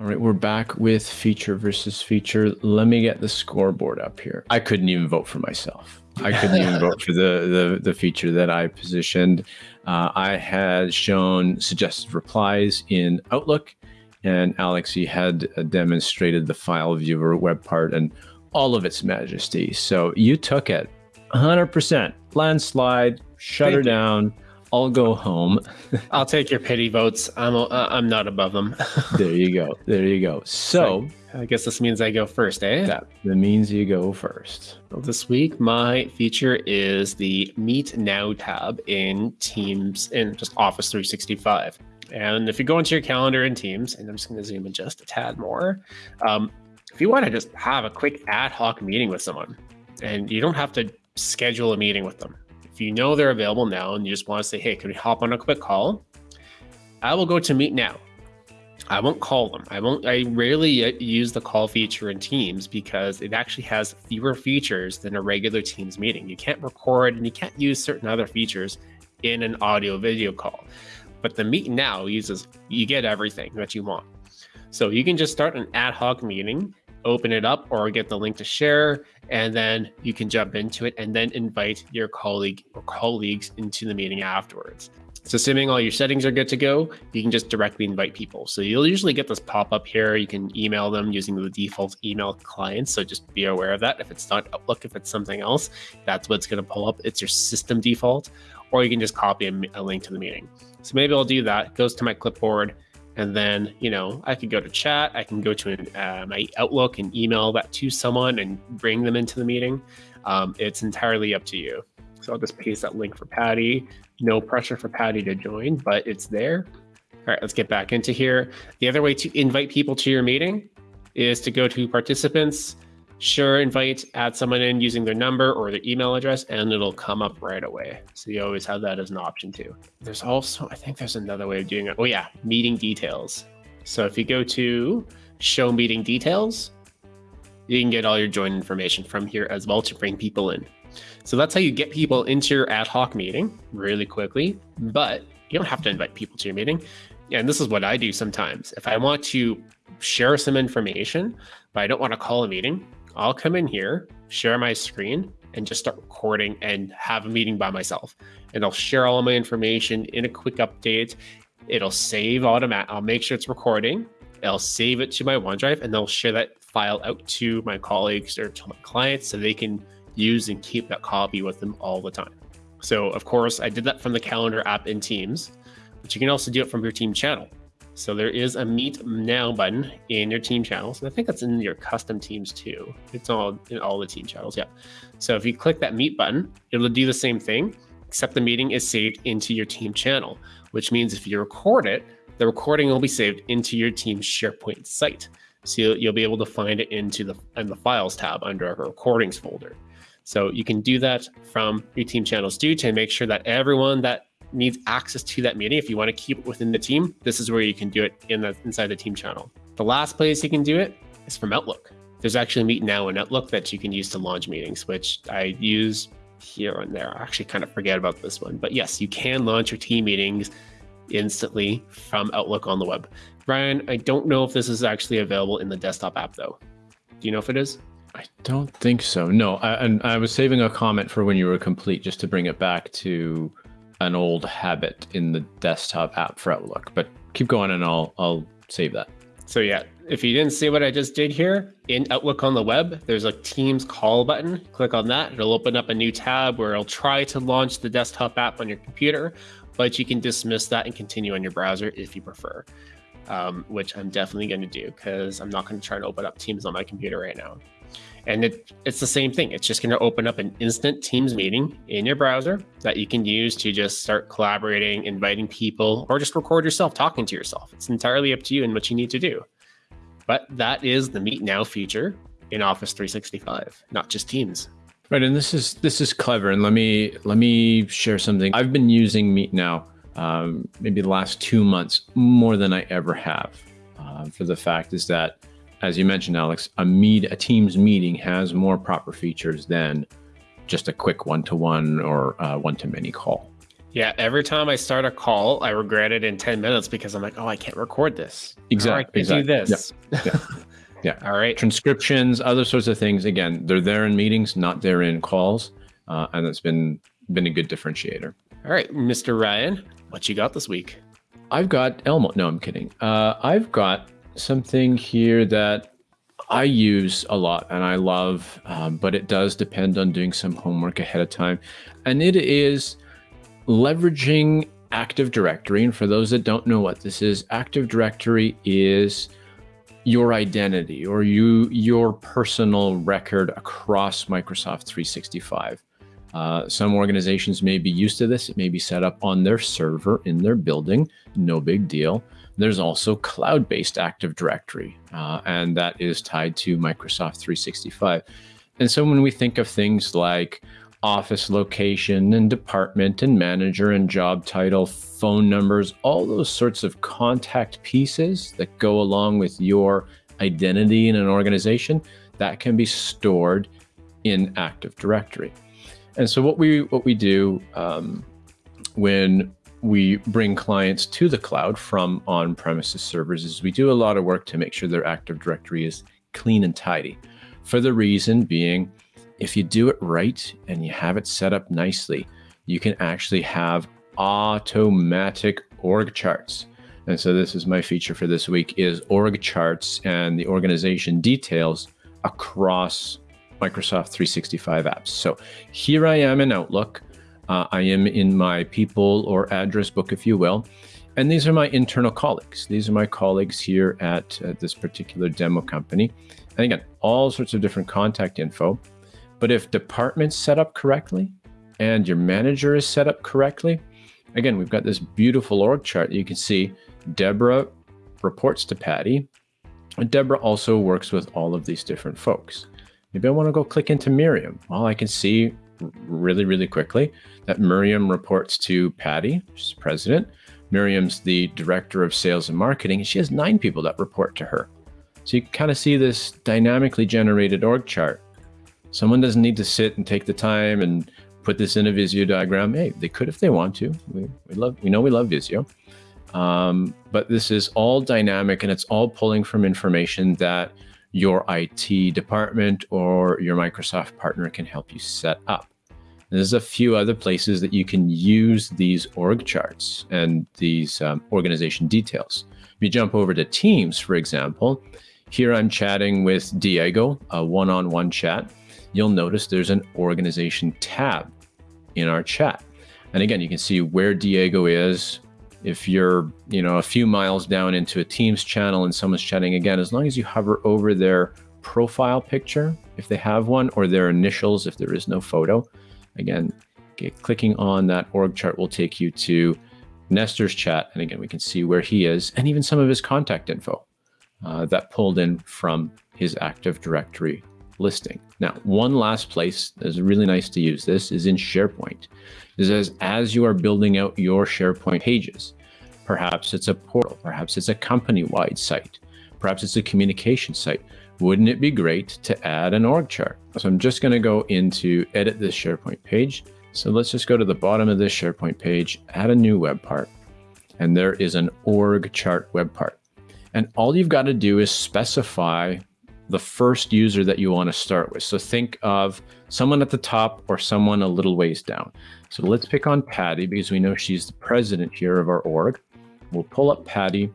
All right, we're back with feature versus feature. Let me get the scoreboard up here. I couldn't even vote for myself. I couldn't even vote for the, the, the feature that I positioned. Uh, I had shown suggested replies in Outlook, and Alexi had demonstrated the file viewer web part and all of its majesty. So you took it 100%, landslide, shut Thank her you. down I'll go home. I'll take your pity votes. I'm uh, I'm not above them. there you go. There you go. So, I guess this means I go first, eh? That, that means you go first. Well, this week my feature is the Meet Now tab in Teams in just Office 365. And if you go into your calendar in Teams, and I'm just going to zoom in just a tad more, um, if you want to just have a quick ad hoc meeting with someone, and you don't have to schedule a meeting with them you know they're available now and you just want to say, hey, can we hop on a quick call? I will go to Meet Now. I won't call them. I won't. I rarely use the call feature in Teams because it actually has fewer features than a regular Teams meeting. You can't record and you can't use certain other features in an audio video call. But the Meet Now uses you get everything that you want. So you can just start an ad hoc meeting open it up or get the link to share, and then you can jump into it and then invite your colleague or colleagues into the meeting afterwards. So assuming all your settings are good to go, you can just directly invite people. So you'll usually get this pop up here. You can email them using the default email client. So just be aware of that. If it's not Outlook, if it's something else, that's what's going to pull up. It's your system default, or you can just copy a, a link to the meeting. So maybe I'll do that. Goes to my clipboard and then, you know, I could go to chat, I can go to an, uh, my Outlook and email that to someone and bring them into the meeting. Um, it's entirely up to you. So I'll just paste that link for Patty. No pressure for Patty to join, but it's there. All right, let's get back into here. The other way to invite people to your meeting is to go to participants, Sure, invite, add someone in using their number or their email address, and it'll come up right away. So you always have that as an option too. There's also, I think there's another way of doing it. Oh yeah, meeting details. So if you go to show meeting details, you can get all your join information from here as well to bring people in. So that's how you get people into your ad hoc meeting really quickly, but you don't have to invite people to your meeting. And this is what I do sometimes. If I want to share some information, but I don't want to call a meeting, I'll come in here, share my screen, and just start recording and have a meeting by myself. And I'll share all of my information in a quick update. It'll save automatic. I'll make sure it's recording. I'll save it to my OneDrive and they'll share that file out to my colleagues or to my clients so they can use and keep that copy with them all the time. So, of course, I did that from the calendar app in Teams, but you can also do it from your team channel. So there is a Meet Now button in your team channels. And I think that's in your custom teams too. It's all in all the team channels. Yeah. So if you click that Meet button, it'll do the same thing, except the meeting is saved into your team channel, which means if you record it, the recording will be saved into your team's SharePoint site. So you'll, you'll be able to find it into the in the Files tab under our Recordings folder. So you can do that from your team channels too to make sure that everyone that needs access to that meeting, if you want to keep it within the team, this is where you can do it in the inside the team channel. The last place you can do it is from Outlook. There's actually Meet Now in Outlook that you can use to launch meetings, which I use here and there. I actually kind of forget about this one, but yes, you can launch your team meetings instantly from Outlook on the web. Brian, I don't know if this is actually available in the desktop app though. Do you know if it is? I don't think so. No, I, and I was saving a comment for when you were complete, just to bring it back to an old habit in the desktop app for Outlook. But keep going and I'll I'll save that. So yeah, if you didn't see what I just did here in Outlook on the web, there's a Teams call button. Click on that. It'll open up a new tab where it'll try to launch the desktop app on your computer, but you can dismiss that and continue on your browser if you prefer. Um, which I'm definitely going to do because I'm not going to try to open up Teams on my computer right now. And it, it's the same thing. It's just going to open up an instant Teams meeting in your browser that you can use to just start collaborating, inviting people, or just record yourself talking to yourself. It's entirely up to you and what you need to do. But that is the Meet Now feature in Office 365, not just Teams. Right, and this is this is clever. And let me let me share something. I've been using Meet Now um, maybe the last two months more than I ever have. Uh, for the fact is that as you mentioned, Alex, a meet a Teams meeting has more proper features than just a quick one-to-one or one-to-many call. Yeah, every time I start a call, I regret it in 10 minutes because I'm like, oh, I can't record this. Exactly. I can't exactly. do this. Yeah. yeah. yeah. All right. Transcriptions, other sorts of things. Again, they're there in meetings, not there in calls. Uh, and that's been been a good differentiator. All right, Mr. Ryan, what you got this week? I've got Elmo. No, I'm kidding. Uh, I've got something here that I use a lot and I love, um, but it does depend on doing some homework ahead of time. And it is leveraging Active Directory. And for those that don't know what this is, Active Directory is your identity or you your personal record across Microsoft 365. Uh, some organizations may be used to this. It may be set up on their server in their building. No big deal. There's also cloud-based Active Directory, uh, and that is tied to Microsoft 365. And so when we think of things like office location and department and manager and job title, phone numbers, all those sorts of contact pieces that go along with your identity in an organization, that can be stored in Active Directory. And so what we what we do um, when we bring clients to the cloud from on-premises servers is we do a lot of work to make sure their Active Directory is clean and tidy. For the reason being, if you do it right and you have it set up nicely, you can actually have automatic org charts. And so this is my feature for this week is org charts and the organization details across Microsoft 365 apps. So here I am in Outlook. Uh, I am in my people or address book, if you will. And these are my internal colleagues. These are my colleagues here at, this particular demo company. And again, all sorts of different contact info. But if department's set up correctly and your manager is set up correctly, again, we've got this beautiful org chart. You can see Deborah reports to Patty. And Deborah also works with all of these different folks. Maybe I want to go click into Miriam. Well, I can see really, really quickly that Miriam reports to Patty, she's president. Miriam's the director of sales and marketing, and she has nine people that report to her. So you kind of see this dynamically generated org chart. Someone doesn't need to sit and take the time and put this in a Visio diagram. Hey, they could if they want to. We, we love, we know we love Visio. Um, but this is all dynamic and it's all pulling from information that your IT department or your Microsoft partner can help you set up. There's a few other places that you can use these org charts and these um, organization details. If you jump over to Teams, for example, here I'm chatting with Diego, a one-on-one -on -one chat. You'll notice there's an organization tab in our chat. And again, you can see where Diego is, if you're you know a few miles down into a teams channel and someone's chatting again as long as you hover over their profile picture if they have one or their initials if there is no photo again clicking on that org chart will take you to nestor's chat and again we can see where he is and even some of his contact info uh, that pulled in from his active directory listing now one last place that's really nice to use this is in sharepoint This is as you are building out your SharePoint pages. Perhaps it's a portal, perhaps it's a company-wide site, perhaps it's a communication site. Wouldn't it be great to add an org chart? So I'm just going to go into edit this SharePoint page. So let's just go to the bottom of this SharePoint page, add a new web part, and there is an org chart web part. And all you've got to do is specify the first user that you want to start with. So think of someone at the top or someone a little ways down. So let's pick on Patty because we know she's the president here of our org. We'll pull up Patty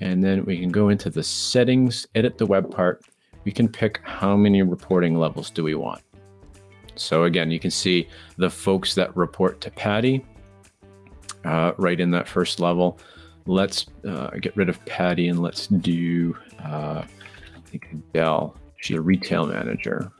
and then we can go into the settings, edit the web part. We can pick how many reporting levels do we want. So again, you can see the folks that report to Patty uh, right in that first level. Let's uh, get rid of Patty and let's do, uh, I think Adele, she's a retail manager.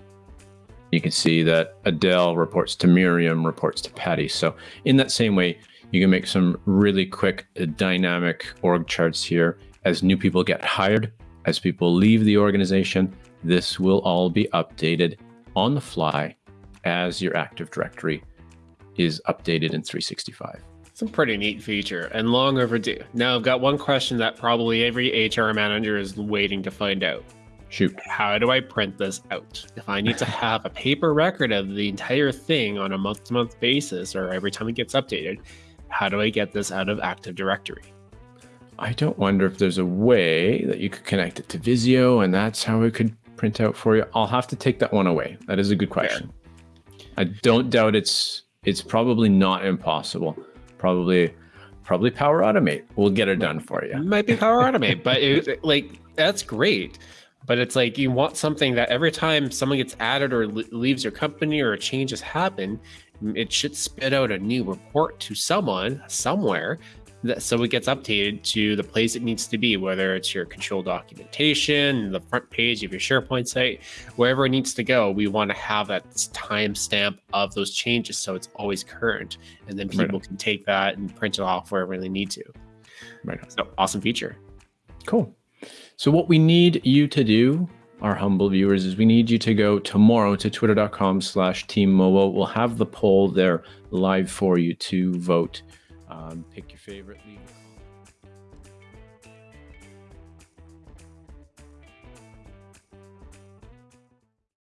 You can see that Adele reports to Miriam, reports to Patty. So in that same way, you can make some really quick uh, dynamic org charts here as new people get hired, as people leave the organization. This will all be updated on the fly as your Active Directory is updated in 365. It's a pretty neat feature and long overdue. Now I've got one question that probably every HR manager is waiting to find out. Shoot. How do I print this out? If I need to have a paper record of the entire thing on a month to month basis or every time it gets updated, How do I get this out of Active Directory? I don't wonder if there's a way that you could connect it to Visio and that's how it could print out for you. I'll have to take that one away. That is a good question. Fair. I don't doubt it's it's probably not impossible. Probably probably Power Automate will get it done for you. Might be Power Automate, but it, like that's great. But it's like you want something that every time someone gets added or leaves your company or changes happen, it should spit out a new report to someone somewhere that so it gets updated to the place it needs to be, whether it's your control documentation, the front page of your SharePoint site, wherever it needs to go. We want to have that timestamp of those changes so it's always current, and then people right. can take that and print it off wherever they need to. Right. So awesome feature. Cool. So what we need you to do our humble viewers is we need you to go tomorrow to twitter.com slash team mobile. We'll have the poll there live for you to vote. Um, pick your favorite league.